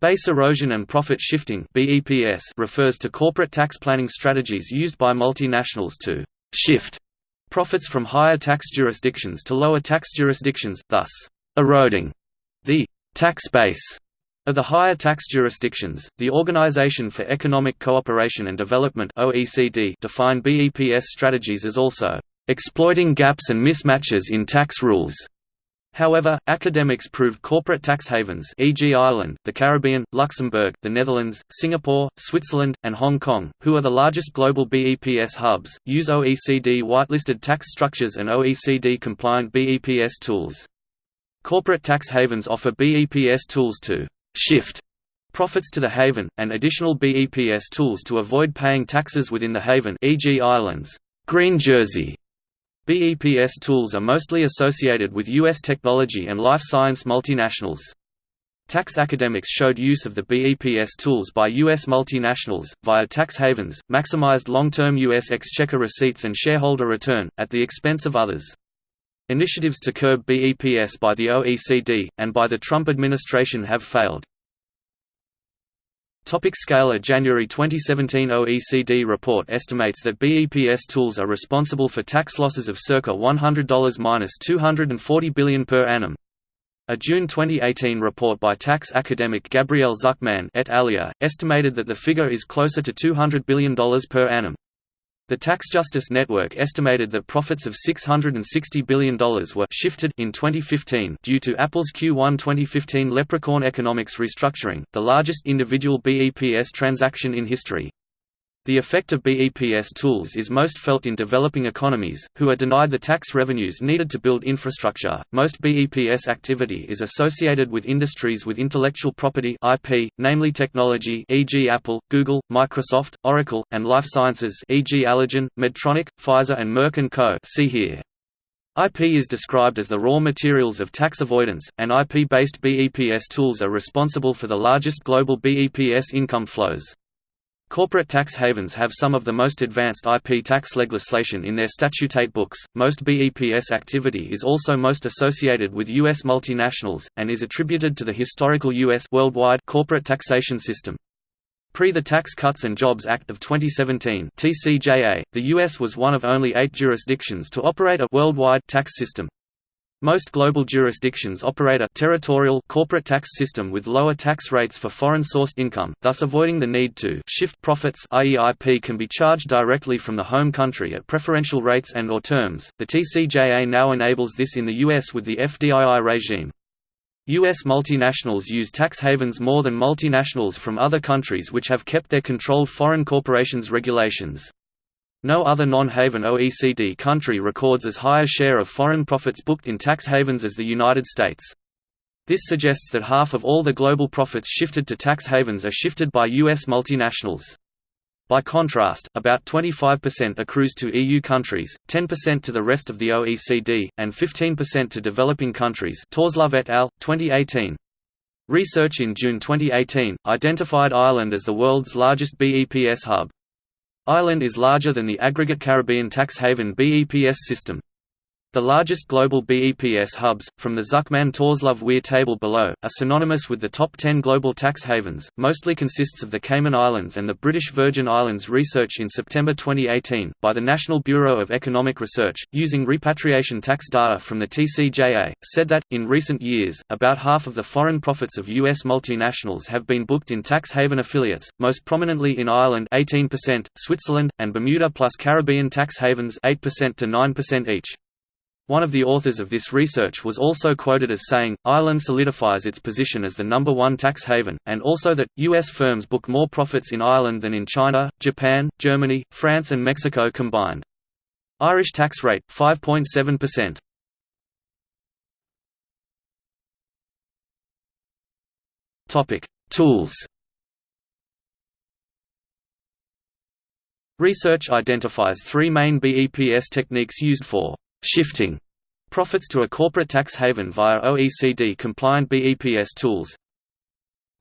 Base erosion and profit shifting refers to corporate tax planning strategies used by multinationals to shift profits from higher tax jurisdictions to lower tax jurisdictions, thus eroding the tax base of the higher tax jurisdictions, the Organization for Economic Cooperation and Development (OECD) define BEPS strategies as also exploiting gaps and mismatches in tax rules. However, academics proved corporate tax havens e.g. Ireland, the Caribbean, Luxembourg, the Netherlands, Singapore, Switzerland, and Hong Kong, who are the largest global BEPS hubs, use OECD whitelisted tax structures and OECD-compliant BEPS tools. Corporate tax havens offer BEPS tools to shift profits to the haven, and additional BEPS tools to avoid paying taxes within the haven e.g. Ireland's green jersey. BEPS tools are mostly associated with U.S. technology and life science multinationals. Tax academics showed use of the BEPS tools by U.S. multinationals, via tax havens, maximized long-term U.S. exchequer receipts and shareholder return, at the expense of others. Initiatives to curb BEPS by the OECD, and by the Trump administration have failed. Topic scale A January 2017 OECD report estimates that BEPS tools are responsible for tax losses of circa $100–240 billion per annum. A June 2018 report by tax academic Gabriel Zucman et alia, estimated that the figure is closer to $200 billion per annum. The Tax Justice Network estimated that profits of $660 billion were shifted in 2015 due to Apple's Q1 2015 Leprechaun Economics restructuring, the largest individual BEPS transaction in history. The effect of BEPS tools is most felt in developing economies, who are denied the tax revenues needed to build infrastructure. Most BEPS activity is associated with industries with intellectual property (IP), namely technology, e.g., Apple, Google, Microsoft, Oracle, and life sciences, e.g., Allergan, Medtronic, Pfizer, and Merck and Co. See here. IP is described as the raw materials of tax avoidance, and IP-based BEPS tools are responsible for the largest global BEPS income flows. Corporate tax havens have some of the most advanced IP tax legislation in their statutate books. Most BEPS activity is also most associated with U.S. multinationals, and is attributed to the historical U.S. worldwide corporate taxation system. Pre the Tax Cuts and Jobs Act of 2017 TCJA, the U.S. was one of only eight jurisdictions to operate a worldwide tax system. Most global jurisdictions operate a territorial corporate tax system with lower tax rates for foreign-sourced income, thus avoiding the need to shift profits i.e. IP can be charged directly from the home country at preferential rates and or terms. The TCJA now enables this in the US with the FDII regime. U.S. multinationals use tax havens more than multinationals from other countries which have kept their controlled foreign corporations regulations. No other non-haven OECD country records as high a share of foreign profits booked in tax havens as the United States. This suggests that half of all the global profits shifted to tax havens are shifted by U.S. multinationals. By contrast, about 25% accrues to EU countries, 10% to the rest of the OECD, and 15% to developing countries Tørsløv et al., 2018. Research in June 2018, identified Ireland as the world's largest BEPS hub. Ireland is larger than the aggregate Caribbean tax haven BEPS system. The largest global BEPS hubs, from the Zucman Tørsløv Wier table below, are synonymous with the top 10 global tax havens, mostly consists of the Cayman Islands and the British Virgin Islands. Research in September 2018, by the National Bureau of Economic Research, using repatriation tax data from the TCJA, said that, in recent years, about half of the foreign profits of U.S. multinationals have been booked in tax haven affiliates, most prominently in Ireland 18%, Switzerland, and Bermuda plus Caribbean tax havens 8% to 9% each. One of the authors of this research was also quoted as saying, Ireland solidifies its position as the number one tax haven, and also that, U.S. firms book more profits in Ireland than in China, Japan, Germany, France and Mexico combined. Irish tax rate, 5.7%. Tools Research identifies three main BEPS techniques used for shifting profits to a corporate tax haven via OECD-compliant BEPS tools.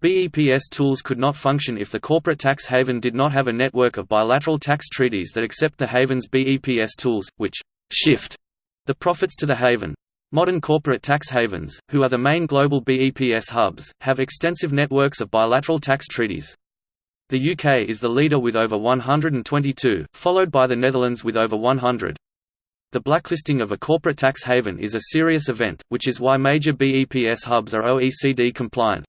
BEPS tools could not function if the corporate tax haven did not have a network of bilateral tax treaties that accept the haven's BEPS tools, which shift the profits to the haven. Modern corporate tax havens, who are the main global BEPS hubs, have extensive networks of bilateral tax treaties. The UK is the leader with over 122, followed by the Netherlands with over 100. The blacklisting of a corporate tax haven is a serious event, which is why major BEPS hubs are OECD compliant.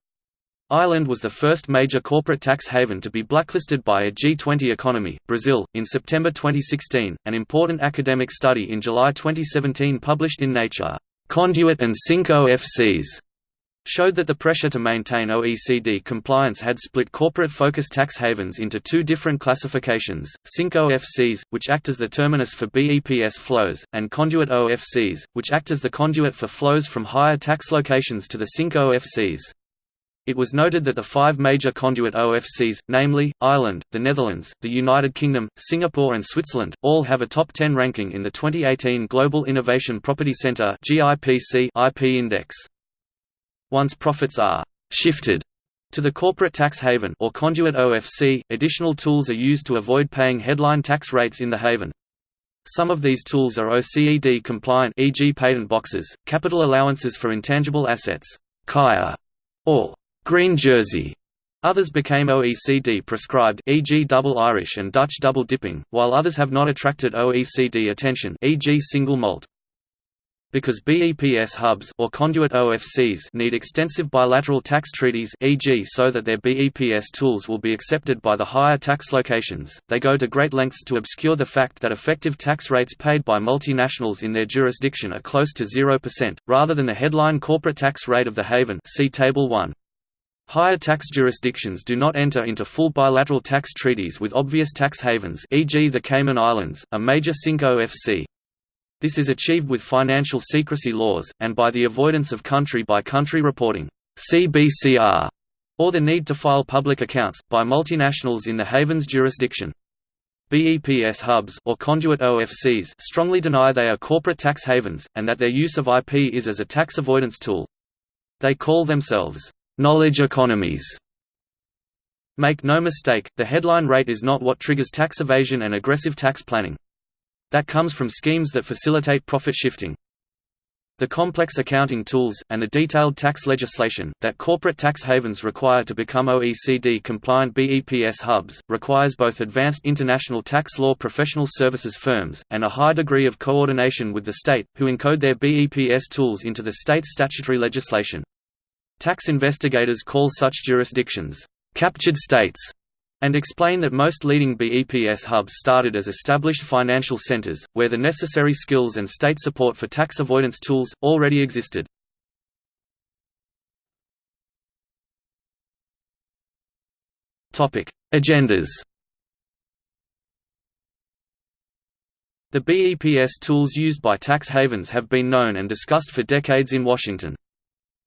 Ireland was the first major corporate tax haven to be blacklisted by a G20 economy, Brazil, in September 2016. An important academic study in July 2017 published in Nature, Conduit and Sink OFCs showed that the pressure to maintain OECD compliance had split corporate-focused tax havens into two different classifications, Sink OFCs, which act as the terminus for BEPS flows, and Conduit OFCs, which act as the conduit for flows from higher tax locations to the Sink OFCs. It was noted that the five major conduit OFCs, namely, Ireland, the Netherlands, the United Kingdom, Singapore and Switzerland, all have a top 10 ranking in the 2018 Global Innovation Property Center IP Index. Once profits are «shifted» to the corporate tax haven or conduit OFC, additional tools are used to avoid paying headline tax rates in the haven. Some of these tools are OECD compliant e.g. patent boxes, capital allowances for intangible assets, KIA, or green jersey. Others became OECD prescribed e.g. double Irish and Dutch double dipping, while others have not attracted OECD attention e.g. single malt. Because BEPS hubs or conduit OFCs need extensive bilateral tax treaties e.g. so that their BEPS tools will be accepted by the higher tax locations, they go to great lengths to obscure the fact that effective tax rates paid by multinationals in their jurisdiction are close to 0%, rather than the headline corporate tax rate of the haven see Table 1. Higher tax jurisdictions do not enter into full bilateral tax treaties with obvious tax havens e.g. the Cayman Islands, a major Sink OFC. This is achieved with financial secrecy laws, and by the avoidance of country-by-country -country reporting CBCR, or the need to file public accounts, by multinationals in the haven's jurisdiction. BEPS hubs or conduit OFCs strongly deny they are corporate tax havens, and that their use of IP is as a tax avoidance tool. They call themselves, "...knowledge economies". Make no mistake, the headline rate is not what triggers tax evasion and aggressive tax planning. That comes from schemes that facilitate profit shifting. The complex accounting tools, and the detailed tax legislation, that corporate tax havens require to become OECD-compliant BEPS hubs, requires both advanced international tax law professional services firms, and a high degree of coordination with the state, who encode their BEPS tools into the state's statutory legislation. Tax investigators call such jurisdictions, "...captured states", and explain that most leading BEPS hubs started as established financial centers, where the necessary skills and state support for tax avoidance tools, already existed. Agendas The BEPS tools used by tax havens have been known and discussed for decades in Washington.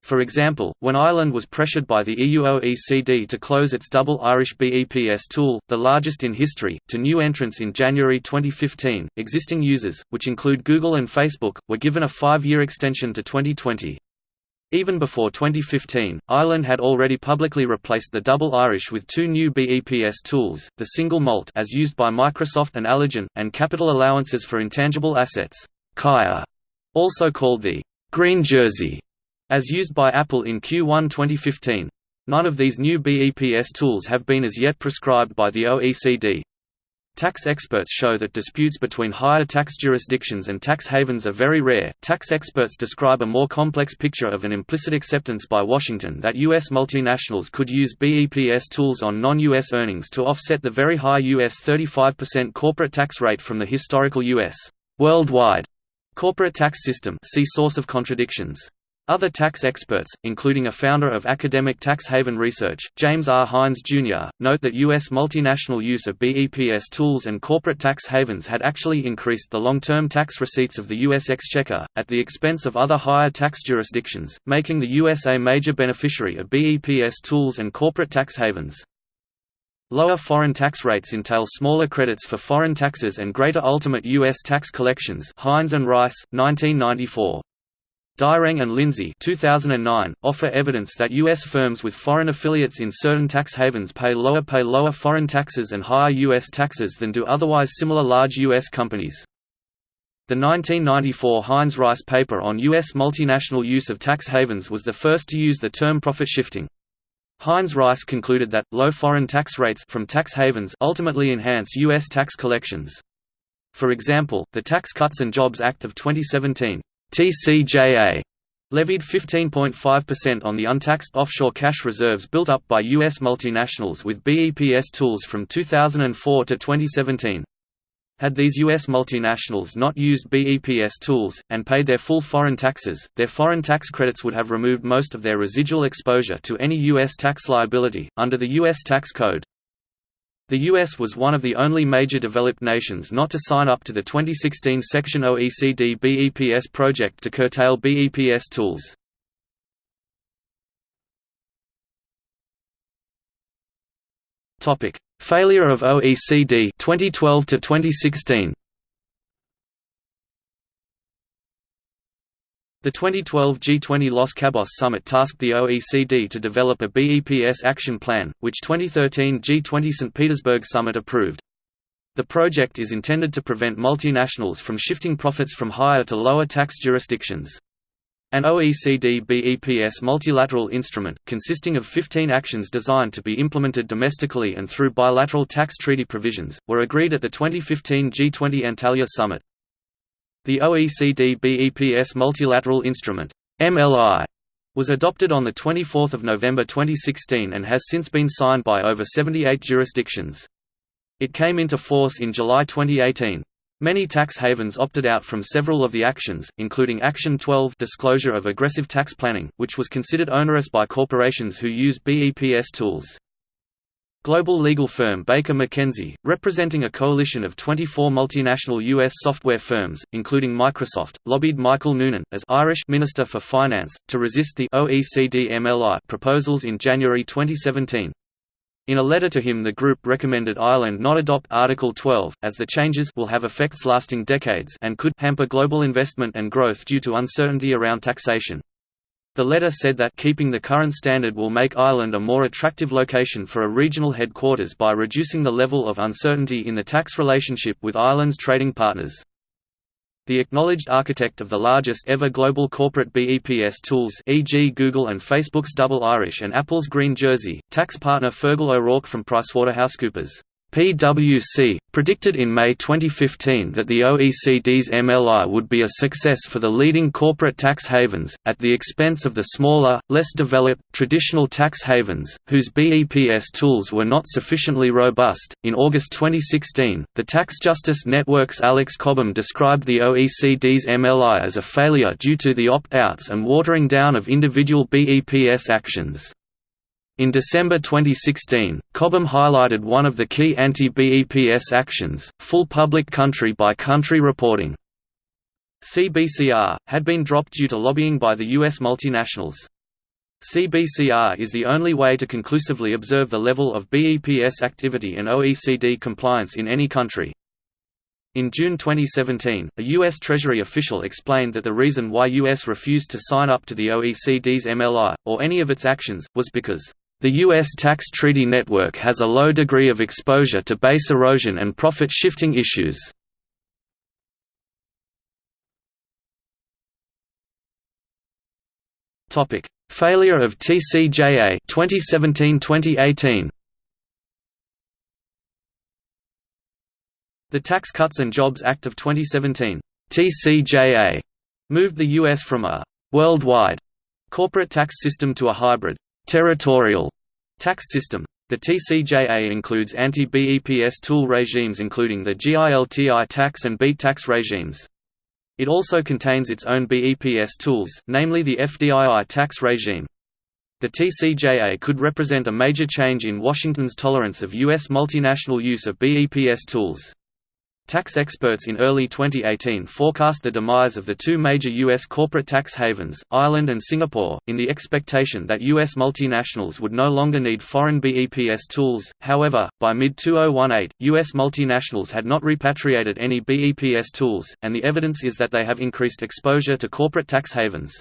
For example, when Ireland was pressured by the EU OECD to close its double Irish BEPS tool, the largest in history, to new entrants in January 2015, existing users, which include Google and Facebook, were given a five-year extension to 2020. Even before 2015, Ireland had already publicly replaced the double Irish with two new BEPS tools, the single malt as used by Microsoft and Allergan, and capital allowances for intangible assets also called the «green jersey» as used by Apple in Q1 2015. None of these new BEPS tools have been as yet prescribed by the OECD. Tax experts show that disputes between higher tax jurisdictions and tax havens are very rare. Tax experts describe a more complex picture of an implicit acceptance by Washington that U.S. multinationals could use BEPS tools on non U.S. earnings to offset the very high U.S. 35% corporate tax rate from the historical U.S. worldwide corporate tax system. See source of contradictions. Other tax experts, including a founder of academic tax haven research, James R. Hines, Jr., note that U.S. multinational use of BEPS tools and corporate tax havens had actually increased the long-term tax receipts of the U.S. exchequer, at the expense of other higher tax jurisdictions, making the U.S. a major beneficiary of BEPS tools and corporate tax havens. Lower foreign tax rates entail smaller credits for foreign taxes and greater ultimate U.S. tax collections Hines and Rice, 1994. Dyreng and Lindsey 2009, offer evidence that U.S. firms with foreign affiliates in certain tax havens pay lower pay lower foreign taxes and higher U.S. taxes than do otherwise similar large U.S. companies. The 1994 Hines Rice paper on U.S. multinational use of tax havens was the first to use the term profit shifting. Hines Rice concluded that, low foreign tax rates from tax havens ultimately enhance U.S. tax collections. For example, the Tax Cuts and Jobs Act of 2017 TCJA, levied 15.5% on the untaxed offshore cash reserves built up by U.S. multinationals with BEPS tools from 2004 to 2017. Had these U.S. multinationals not used BEPS tools, and paid their full foreign taxes, their foreign tax credits would have removed most of their residual exposure to any U.S. tax liability, under the U.S. tax code. The U.S. was one of the only major developed nations not to sign up to the 2016 Section OECD BEPS project to curtail BEPS tools. Failure of OECD 2012 to 2016. The 2012 G20 Los Cabos summit tasked the OECD to develop a BEPS action plan, which 2013 G20 St. Petersburg summit approved. The project is intended to prevent multinationals from shifting profits from higher to lower tax jurisdictions. An OECD BEPS multilateral instrument, consisting of 15 actions designed to be implemented domestically and through bilateral tax treaty provisions, were agreed at the 2015 G20 Antalya summit. The OECD BEPS Multilateral Instrument MLI, was adopted on 24 November 2016 and has since been signed by over 78 jurisdictions. It came into force in July 2018. Many tax havens opted out from several of the actions, including Action 12 disclosure of aggressive tax planning, which was considered onerous by corporations who use BEPS tools. Global legal firm Baker McKenzie, representing a coalition of 24 multinational U.S. software firms, including Microsoft, lobbied Michael Noonan, as Irish Minister for Finance, to resist the OECD MLI proposals in January 2017. In a letter to him the group recommended Ireland not adopt Article 12, as the changes will have effects lasting decades and could hamper global investment and growth due to uncertainty around taxation. The letter said that keeping the current standard will make Ireland a more attractive location for a regional headquarters by reducing the level of uncertainty in the tax relationship with Ireland's trading partners the acknowledged architect of the largest ever global corporate BEPS tools e.g. Google and Facebook's Double Irish and Apple's Green Jersey, tax partner Fergal O'Rourke from PricewaterhouseCoopers PwC, predicted in May 2015 that the OECD's MLI would be a success for the leading corporate tax havens, at the expense of the smaller, less developed, traditional tax havens, whose BEPS tools were not sufficiently robust. In August 2016, the Tax Justice Network's Alex Cobham described the OECD's MLI as a failure due to the opt outs and watering down of individual BEPS actions. In December 2016, Cobham highlighted one of the key anti-BEPS actions, full public country-by-country reporting. CBCR, had been dropped due to lobbying by the U.S. multinationals. CBCR is the only way to conclusively observe the level of BEPS activity and OECD compliance in any country. In June 2017, a U.S. Treasury official explained that the reason why U.S. refused to sign up to the OECD's MLI, or any of its actions, was because the U.S. tax treaty network has a low degree of exposure to base erosion and profit shifting issues. Topic: Failure of TCJA 2017-2018. The Tax Cuts and Jobs Act of 2017, TCJA, moved the U.S. from a worldwide corporate tax system to a hybrid territorial tax system. The TCJA includes anti-BEPS tool regimes including the GILTI tax and BEAT tax regimes. It also contains its own BEPS tools, namely the FDII tax regime. The TCJA could represent a major change in Washington's tolerance of U.S. multinational use of BEPS tools. Tax experts in early 2018 forecast the demise of the two major U.S. corporate tax havens, Ireland and Singapore, in the expectation that U.S. multinationals would no longer need foreign BEPS tools. However, by mid 2018, U.S. multinationals had not repatriated any BEPS tools, and the evidence is that they have increased exposure to corporate tax havens.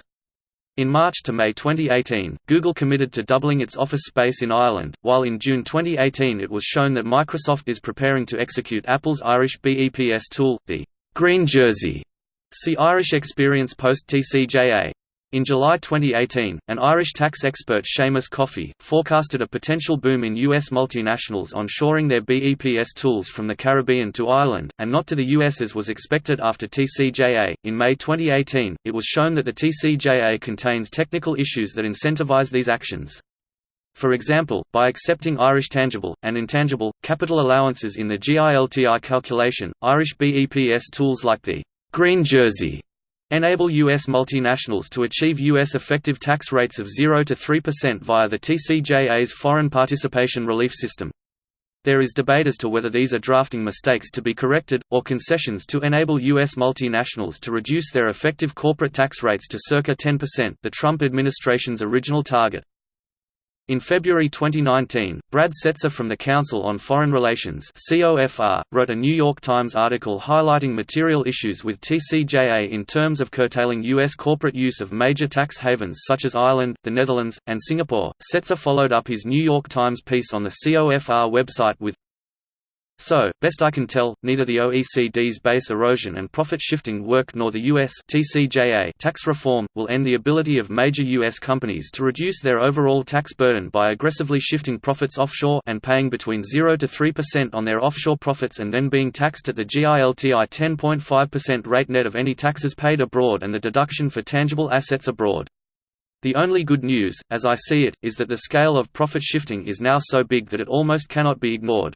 In March to May 2018, Google committed to doubling its office space in Ireland, while in June 2018 it was shown that Microsoft is preparing to execute Apple's Irish BEPS tool, the Green Jersey, See Irish experience post-TCJA. In July 2018, an Irish tax expert Seamus Coffey, forecasted a potential boom in U.S. multinationals onshoring their BEPS tools from the Caribbean to Ireland, and not to the U.S. as was expected after TCJA. In May 2018, it was shown that the TCJA contains technical issues that incentivize these actions. For example, by accepting Irish tangible, and intangible, capital allowances in the GILTI calculation, Irish BEPS tools like the Green Jersey enable U.S. multinationals to achieve U.S. effective tax rates of 0 to 3% via the TCJA's Foreign Participation Relief System. There is debate as to whether these are drafting mistakes to be corrected, or concessions to enable U.S. multinationals to reduce their effective corporate tax rates to circa 10% the Trump administration's original target. In February 2019, Brad Setser from the Council on Foreign Relations wrote a New York Times article highlighting material issues with TCJA in terms of curtailing U.S. corporate use of major tax havens such as Ireland, the Netherlands, and Singapore. Setzer followed up his New York Times piece on the COFR website with so, best I can tell, neither the OECD's base erosion and profit shifting work nor the US TCJA tax reform, will end the ability of major US companies to reduce their overall tax burden by aggressively shifting profits offshore and paying between 0 to 3% on their offshore profits and then being taxed at the GILTI 10.5% rate net of any taxes paid abroad and the deduction for tangible assets abroad. The only good news, as I see it, is that the scale of profit shifting is now so big that it almost cannot be ignored.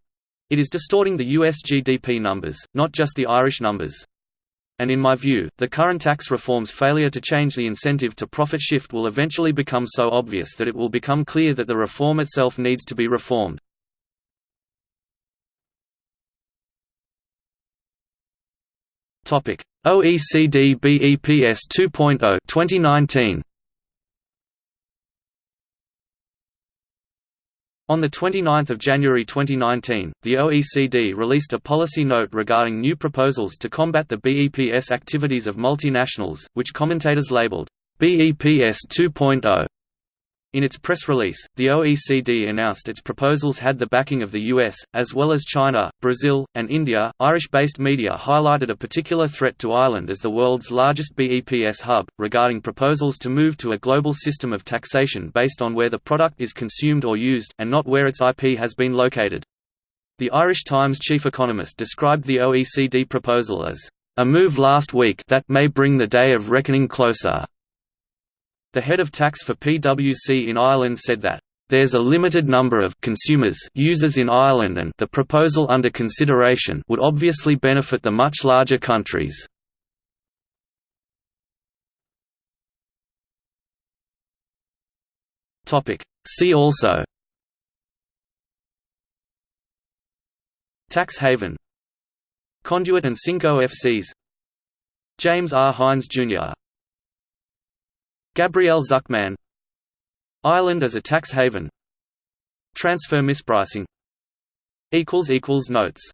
It is distorting the US GDP numbers, not just the Irish numbers. And in my view, the current tax reform's failure to change the incentive to profit shift will eventually become so obvious that it will become clear that the reform itself needs to be reformed. OECD BEPS 2.0 2019 On 29 January 2019, the OECD released a policy note regarding new proposals to combat the BEPS activities of multinationals, which commentators labeled, BEPS 2.0. In its press release, the OECD announced its proposals had the backing of the US, as well as China, Brazil, and India. Irish based media highlighted a particular threat to Ireland as the world's largest BEPS hub, regarding proposals to move to a global system of taxation based on where the product is consumed or used, and not where its IP has been located. The Irish Times chief economist described the OECD proposal as a move last week that may bring the day of reckoning closer. The head of tax for PwC in Ireland said that there's a limited number of consumers users in Ireland and the proposal under consideration would obviously benefit the much larger countries. See also Tax haven Conduit and Sink OFCs James R. Hines Jr. Gabriel Zucman. Ireland as a tax haven. Transfer mispricing. Notes